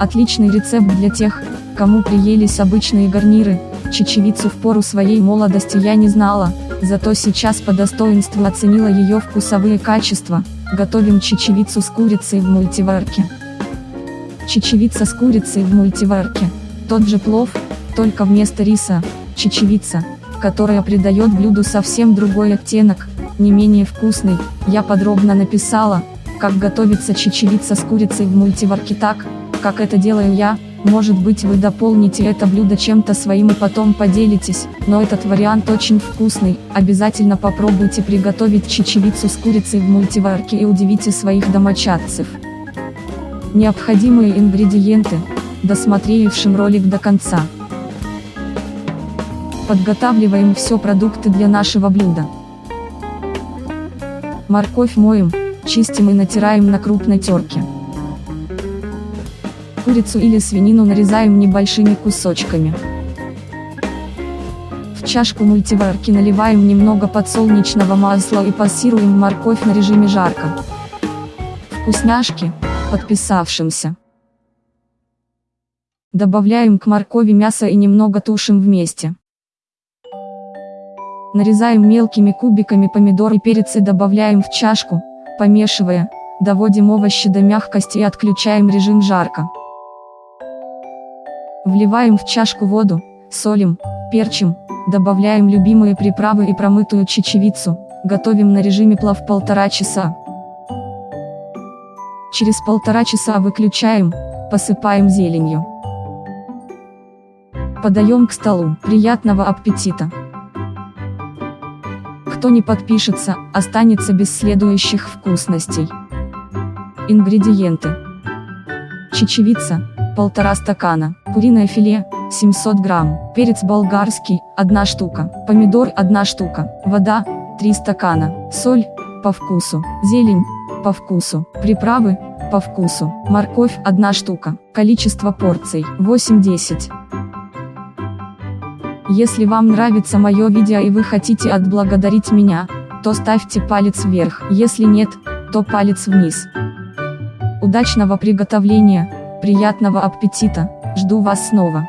Отличный рецепт для тех, кому приелись обычные гарниры, чечевицу в пору своей молодости я не знала, зато сейчас по достоинству оценила ее вкусовые качества, готовим чечевицу с курицей в мультиварке. Чечевица с курицей в мультиварке, тот же плов, только вместо риса, чечевица, которая придает блюду совсем другой оттенок, не менее вкусный, я подробно написала, как готовится чечевица с курицей в мультиварке так, как это делаю я, может быть вы дополните это блюдо чем-то своим и потом поделитесь, но этот вариант очень вкусный, обязательно попробуйте приготовить чечевицу с курицей в мультиварке и удивите своих домочадцев. Необходимые ингредиенты, досмотревшим ролик до конца. Подготавливаем все продукты для нашего блюда. Морковь моем, чистим и натираем на крупной терке. Курицу или свинину нарезаем небольшими кусочками. В чашку мультиварки наливаем немного подсолнечного масла и пассируем морковь на режиме жарко. Вкусняшки, подписавшимся. Добавляем к моркови мясо и немного тушим вместе. Нарезаем мелкими кубиками помидор и перец и добавляем в чашку, помешивая, доводим овощи до мягкости и отключаем режим жарко. Вливаем в чашку воду, солим, перчим, добавляем любимые приправы и промытую чечевицу, готовим на режиме плав полтора часа. Через полтора часа выключаем, посыпаем зеленью. Подаем к столу. Приятного аппетита! Кто не подпишется, останется без следующих вкусностей. Ингредиенты. Чечевица, полтора стакана, куриное филе, 700 грамм, перец болгарский, 1 штука, помидор 1 штука, вода, 3 стакана, соль, по вкусу, зелень, по вкусу, приправы, по вкусу, морковь 1 штука, количество порций 8-10. Если вам нравится мое видео и вы хотите отблагодарить меня, то ставьте палец вверх, если нет, то палец вниз. Удачного приготовления! Приятного аппетита, жду вас снова.